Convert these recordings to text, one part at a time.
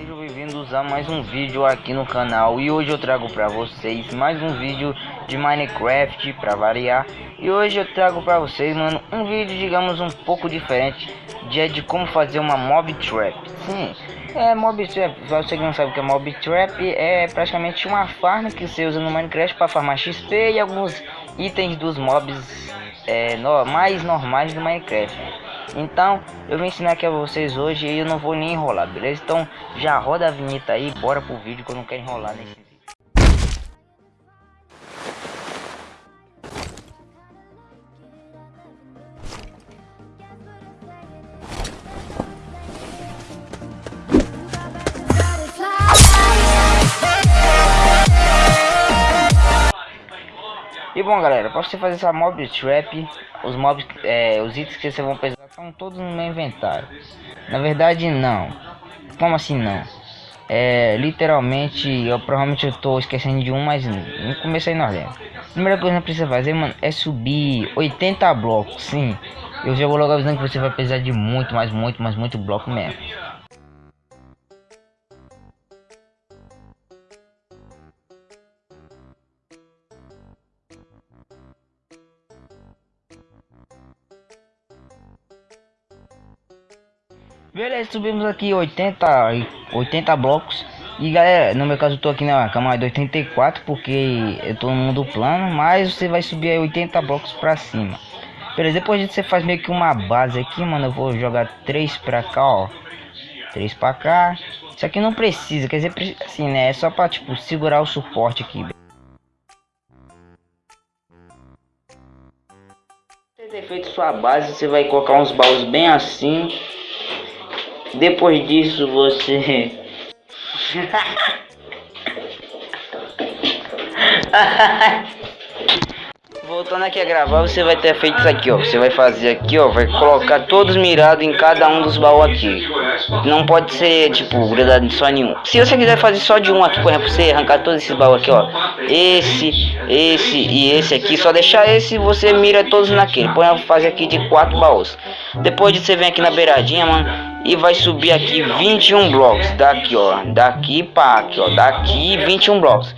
sejam bem-vindos a mais um vídeo aqui no canal. E hoje eu trago pra vocês mais um vídeo de Minecraft pra variar. E hoje eu trago pra vocês, mano, um vídeo, digamos, um pouco diferente De, de como fazer uma mob trap. Sim, é mob trap, se você não sabe o que é mob trap É praticamente uma farm que você usa no Minecraft pra farmar XP E alguns itens dos mobs é, no, mais normais do Minecraft então, eu vou ensinar aqui a vocês hoje e eu não vou nem enrolar, beleza? Então, já roda a vinheta aí, bora pro vídeo que eu não quero enrolar nesse vídeo. E bom galera, para você fazer essa mob trap, os mobs, é, os itens que vocês vão precisar estão todos no meu inventário. Na verdade não. Como assim não? É, literalmente, eu provavelmente tô esquecendo de um, mas não comecei nós lembra. A primeira coisa que precisa fazer, mano, é subir 80 blocos, sim. Eu já vou logo avisando que você vai precisar de muito, mas muito, mas muito bloco mesmo. Beleza, subimos aqui 80, 80 blocos. E galera, no meu caso eu tô aqui na cama de 84 porque eu tô no mundo plano, mas você vai subir aí 80 blocos pra cima. Beleza, depois disso você faz meio que uma base aqui, mano. Eu vou jogar 3 pra cá, ó. 3 pra cá. Isso aqui não precisa, quer dizer, assim, né? É só pra, tipo, segurar o suporte aqui. Você ter feito sua base, você vai colocar uns baús bem assim. Depois disso você Voltando aqui a gravar, você vai ter feito isso aqui, ó. Você vai fazer aqui, ó. Vai colocar todos mirados em cada um dos baús aqui. Não pode ser, tipo, grudado só nenhum. Se você quiser fazer só de um aqui, por exemplo, você arrancar todos esses baús aqui, ó. Esse, esse e esse aqui. Só deixar esse você mira todos naquele. Por exemplo, fazer aqui de quatro baús. Depois de você vem aqui na beiradinha, mano e vai subir aqui 21 blocos. Daqui, ó. Daqui para aqui, ó. Daqui 21 blocos.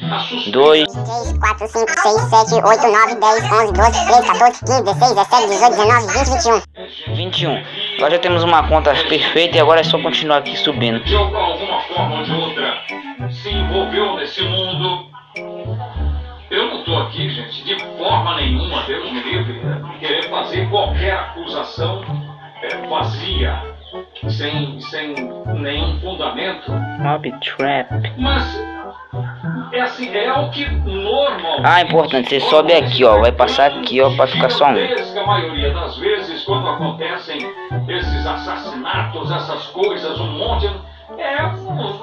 2, 3, 4, 5, 6, 7, 8, 9, 10, 11, 12, 13, 14, 15, 16, 17, 18, 19, 20, 21. 21. Nós já temos uma conta perfeita e agora é só continuar aqui subindo. De alguma forma ou de outra se envolveu nesse mundo. Eu não tô aqui, gente, de forma nenhuma, Deus me livre, querer fazer qualquer acusação é, vazia sem, nenhum fundamento. Mob Trap. Mas é assim, é o que normalmente. Ah, importante, você sobe aqui, ó. Vai passar aqui, ó, pra ficar só um. A maioria das vezes, quando acontecem esses assassinatos, essas coisas, um monte. É,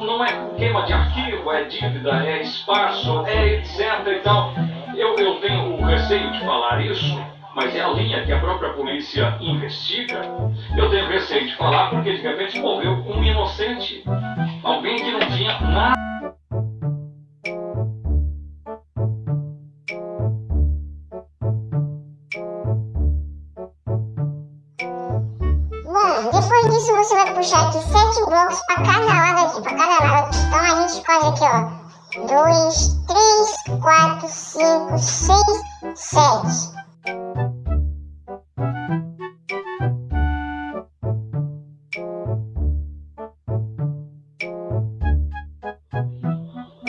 não é queima de arquivo, é dívida, é espaço, é etc e tal. Eu, eu tenho o receio de falar isso mas é a linha que a própria polícia investiga, eu tenho receio de falar porque de repente morreu um inocente. Alguém que não tinha nada. Bom, depois disso você vai puxar aqui sete blocos para cada lado aqui, para cada lado. Então a gente faz aqui, ó. 2, 3, 4, 5, 6, 7.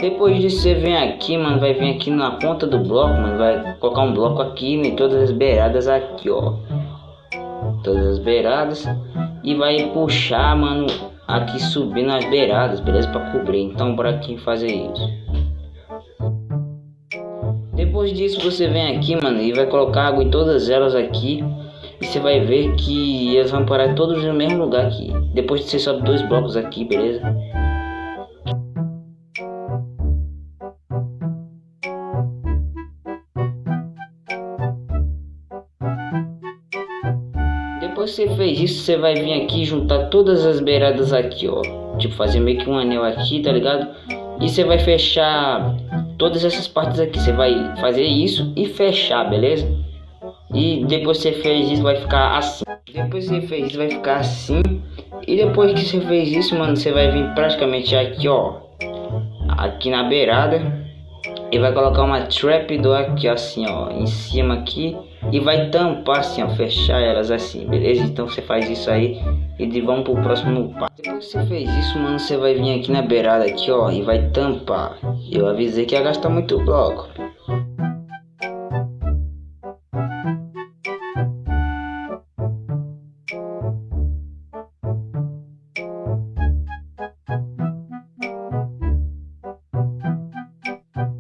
Depois disso você vem aqui, mano, vai vir aqui na ponta do bloco, mano, vai colocar um bloco aqui em todas as beiradas aqui, ó. Todas as beiradas e vai puxar, mano, aqui subindo as beiradas, beleza? Para cobrir. Então bora aqui fazer isso. Depois disso você vem aqui, mano, e vai colocar água em todas elas aqui. E você vai ver que elas vão parar todos no mesmo lugar aqui. Depois você sobe dois blocos aqui, beleza? Depois que você fez isso, você vai vir aqui juntar todas as beiradas aqui, ó. Tipo, fazer meio que um anel aqui, tá ligado? E você vai fechar todas essas partes aqui. Você vai fazer isso e fechar, beleza? E depois você fez isso, vai ficar assim. Depois que você fez isso, vai ficar assim. E depois que você fez isso, mano, você vai vir praticamente aqui, ó. Aqui na beirada. E vai colocar uma trap do aqui, assim, ó. Em cima aqui. E vai tampar assim, ó. Fechar elas assim, beleza? Então você faz isso aí. E vamos pro próximo passo. Depois que você fez isso, mano, você vai vir aqui na beirada aqui, ó. E vai tampar. Eu avisei que ia gastar muito bloco.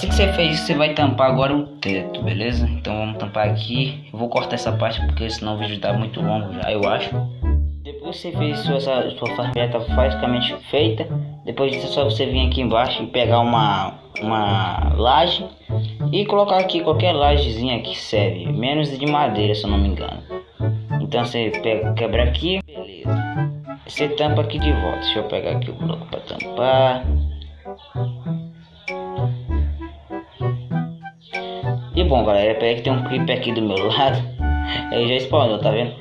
Você fez você vai tampar agora o teto, beleza? Então vamos tampar aqui. Eu vou cortar essa parte porque senão o vídeo tá muito longo já, eu acho. Depois que você fez sua, sua farmeta basicamente feita, depois disso é só você vir aqui embaixo e pegar uma, uma laje e colocar aqui qualquer lajezinha que serve, menos de madeira se eu não me engano. Então você pega, quebra aqui, beleza. Você tampa aqui de volta. Deixa eu pegar aqui o bloco para tampar. Bom galera, peraí que tem um clipe aqui do meu lado. Ele já spawnou, tá vendo?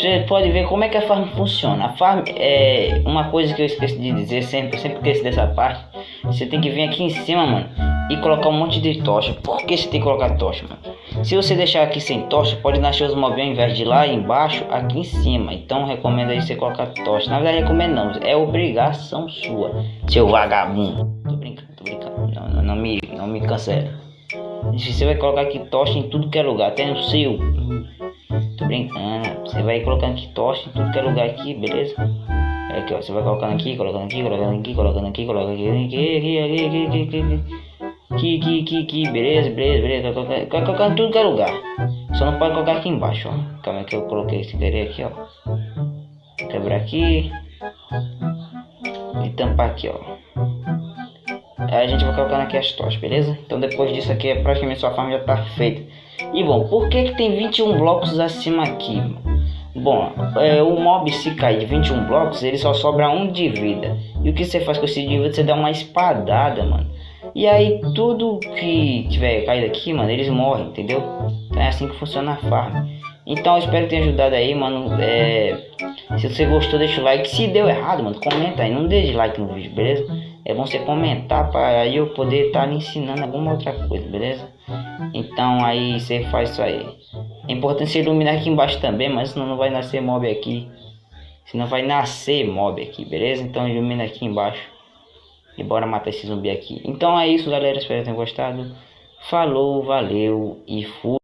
Você pode ver como é que a farm funciona. A farm é uma coisa que eu esqueci de dizer sempre, eu sempre esqueço dessa parte. Você tem que vir aqui em cima, mano, e colocar um monte de tocha. Por que você tem que colocar tocha, mano? Se você deixar aqui sem tocha, pode nascer os mobs ao invés de lá embaixo, aqui em cima. Então recomendo aí você colocar tocha. Na verdade recomendo não, é obrigação sua, seu vagabundo. Tô brincando, tô brincando. Não, não, não me, não me cancela. Você vai colocar aqui tocha em tudo que é lugar, até no seu. Tô brincando. Você vai colocando aqui tocha em tudo que é lugar aqui, beleza? Aqui, ó. Você vai colocando aqui, colocando aqui, colocando aqui, colocando aqui, colocando aqui, aqui, aqui, aqui, aqui, aqui, aqui. Aqui, aqui, aqui, beleza, beleza, beleza. Colocando, colocando tudo que é lugar. Só não pode colocar aqui embaixo, ó. Calma que eu coloquei esse querer aqui, ó. Quebrar aqui. E tampar aqui, ó. A gente vai colocando aqui as tochas, beleza? Então depois disso aqui, praticamente sua farm já tá feita. E bom, por que que tem 21 blocos acima aqui? Bom, é, o mob se cair de 21 blocos, ele só sobra um de vida. E o que você faz com esse de vida? Você dá uma espadada, mano. E aí tudo que tiver caído aqui, mano, eles morrem, entendeu? Então é assim que funciona a farm. Então eu espero ter ajudado aí, mano. É... Se você gostou, deixa o like. Se deu errado, mano, comenta aí. Não deixe like no vídeo, beleza? É você comentar para eu poder estar tá ensinando alguma outra coisa, beleza? Então aí você faz isso aí. É importante você iluminar aqui embaixo também, mas senão não vai nascer mob aqui. Senão vai nascer mob aqui, beleza? Então ilumina aqui embaixo. E bora matar esse zumbi aqui. Então é isso, galera. Espero que tenham gostado. Falou, valeu e fui.